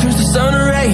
turns the sun and rain